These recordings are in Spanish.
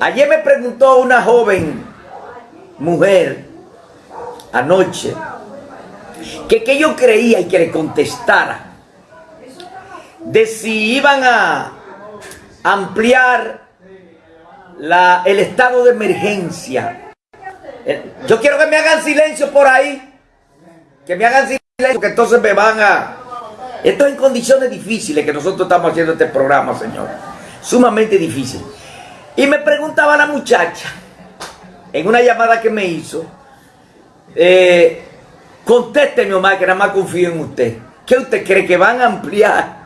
Ayer me preguntó una joven mujer anoche que, que yo creía y que le contestara de si iban a ampliar la, el estado de emergencia. Eh, yo quiero que me hagan silencio por ahí. Que me hagan silencio, que entonces me van a... Esto es en condiciones difíciles que nosotros estamos haciendo este programa, señor. Sumamente difícil. Y me preguntaba la muchacha, en una llamada que me hizo, eh, contésteme, Omar, que nada más confío en usted. ¿Qué usted cree que van a ampliar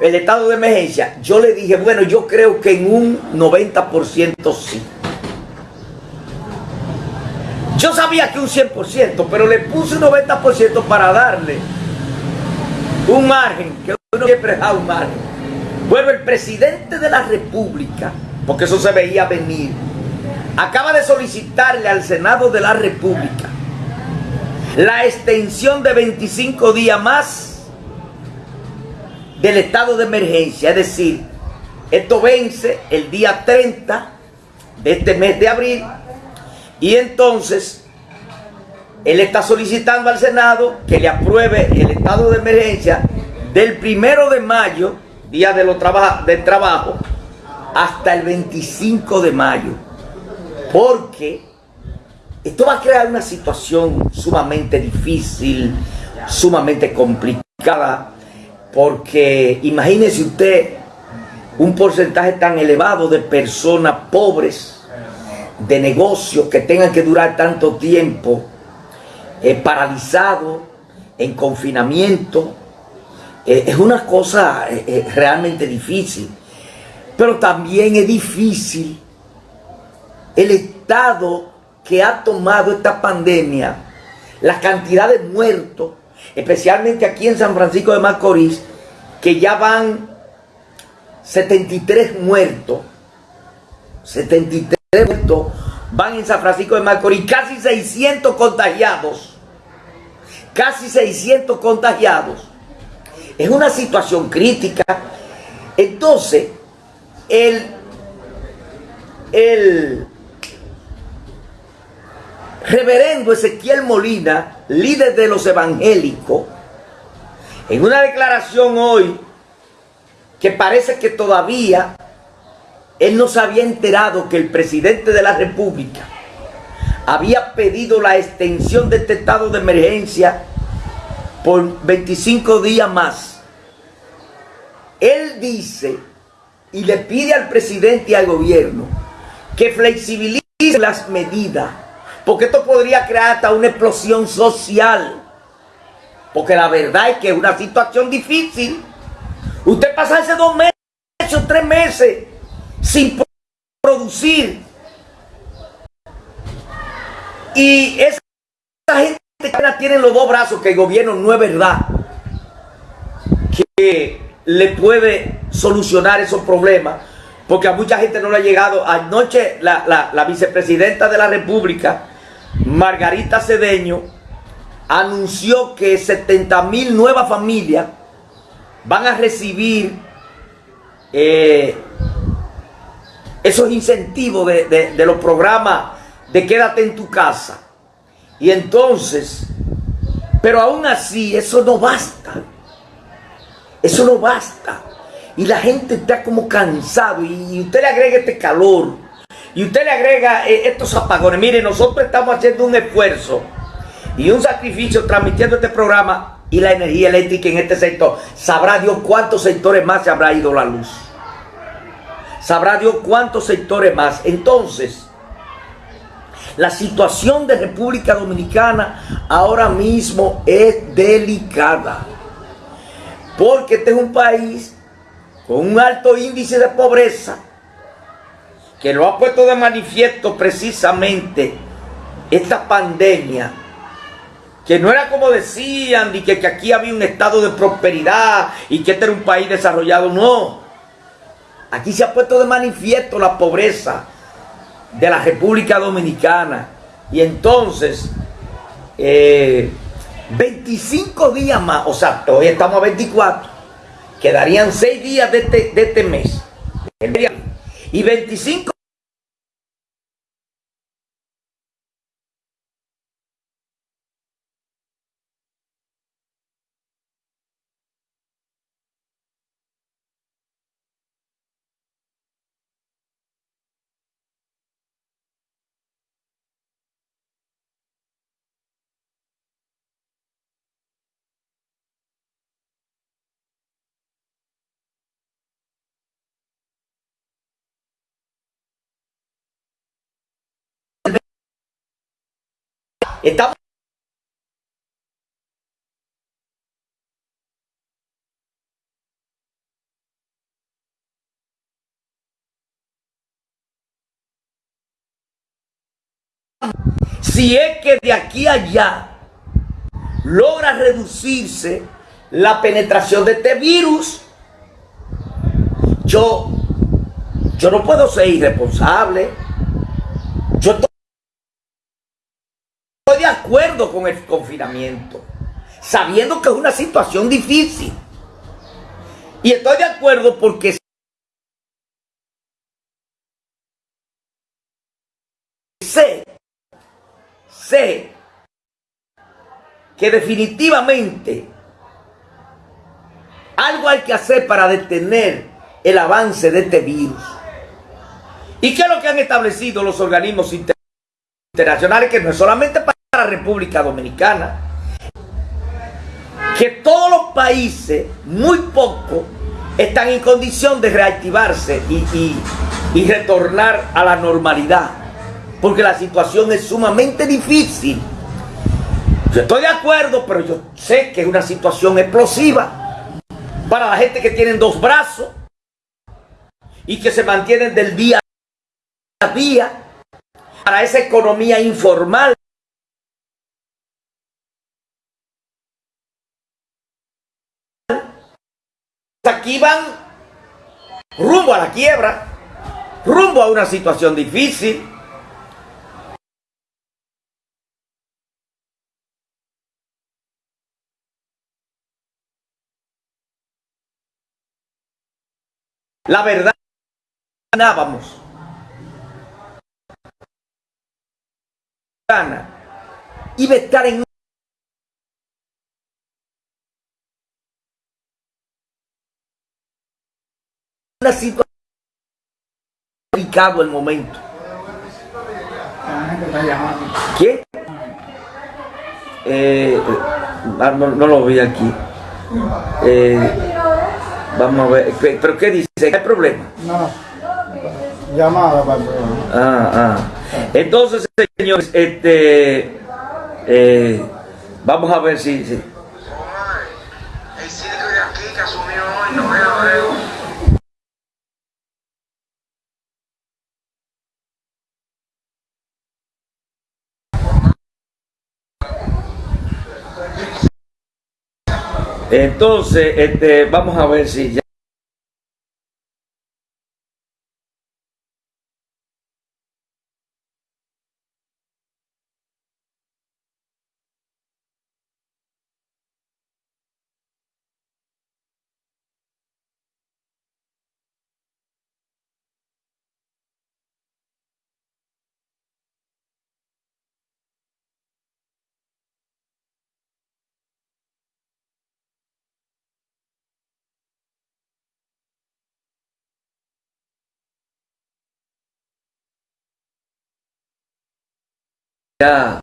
el estado de emergencia? Yo le dije, bueno, yo creo que en un 90% sí. Yo sabía que un 100%, pero le puse un 90% para darle un margen, que uno siempre da un margen. Bueno, el presidente de la República, porque eso se veía venir, acaba de solicitarle al Senado de la República la extensión de 25 días más del estado de emergencia. Es decir, esto vence el día 30 de este mes de abril y entonces él está solicitando al Senado que le apruebe el estado de emergencia del primero de mayo, día de los del trabajo, hasta el 25 de mayo. Porque esto va a crear una situación sumamente difícil, sumamente complicada, porque imagínese usted un porcentaje tan elevado de personas pobres, de negocios que tengan que durar tanto tiempo eh, paralizados, en confinamiento. Eh, es una cosa eh, realmente difícil. Pero también es difícil el estado que ha tomado esta pandemia, la cantidad de muertos, especialmente aquí en San Francisco de Macorís, que ya van 73 muertos, 73 muertos van en San Francisco de Macorís, casi 600 contagiados, casi 600 contagiados. Es una situación crítica. Entonces, el, el reverendo Ezequiel Molina, líder de los evangélicos, en una declaración hoy que parece que todavía él no se había enterado que el presidente de la república había pedido la extensión de este estado de emergencia por 25 días más. Él dice y le pide al presidente y al gobierno que flexibilice las medidas porque esto podría crear hasta una explosión social. Porque la verdad es que es una situación difícil. Usted pasarse dos meses tres meses sin producir. Y esa gente que tiene los dos brazos, que el gobierno no es verdad que le puede solucionar esos problemas. Porque a mucha gente no le ha llegado. Anoche la, la vicepresidenta de la República Margarita Cedeño anunció que 70 mil nuevas familias van a recibir eh, esos incentivos de, de los programas de quédate en tu casa. Y entonces, pero aún así, eso no basta. Eso no basta. Y la gente está como cansado. Y usted le agrega este calor y usted le agrega eh, estos apagones. Mire, nosotros estamos haciendo un esfuerzo y un sacrificio transmitiendo este programa y la energía eléctrica en este sector. Sabrá Dios cuántos sectores más se habrá ido la luz. Sabrá Dios cuántos sectores más. Entonces, la situación de República Dominicana ahora mismo es delicada. Porque este es un país con un alto índice de pobreza que lo ha puesto de manifiesto precisamente esta pandemia, que no era como decían, ni que, que aquí había un estado de prosperidad y que este era un país desarrollado, no. Aquí se ha puesto de manifiesto la pobreza de la República Dominicana. Y entonces, 25 eh, días más, o sea, hoy estamos a 24, quedarían 6 días de este, de este mes. y 25 Estamos si es que de aquí a allá logra reducirse la penetración de este virus, yo, yo no puedo ser irresponsable. Yo con el confinamiento, sabiendo que es una situación difícil. Y estoy de acuerdo porque sé, sé que definitivamente algo hay que hacer para detener el avance de este virus. ¿Y qué es lo que han establecido los organismos internacionales? Que no es solamente para la República Dominicana, que todos los países, muy pocos, están en condición de reactivarse y, y retornar a la normalidad, porque la situación es sumamente difícil. Yo estoy de acuerdo, pero yo sé que es una situación explosiva para la gente que tienen dos brazos y que se mantienen del día a día, para esa economía informal. Aquí van rumbo a la quiebra, rumbo a una situación difícil. La verdad, ganábamos. Iba a estar en una situación delicado el momento. ¿Quién? Eh, no, no, lo vi aquí. Eh, Vamos a ver, ¿pero qué dice? ¿Hay problema? No, llamada para el problema. Ah, ah. Entonces, señores, este, eh, vamos a ver si... si. El síndico de aquí que asumió hoy, no veo, Entonces, este, vamos a ver si ya. Ya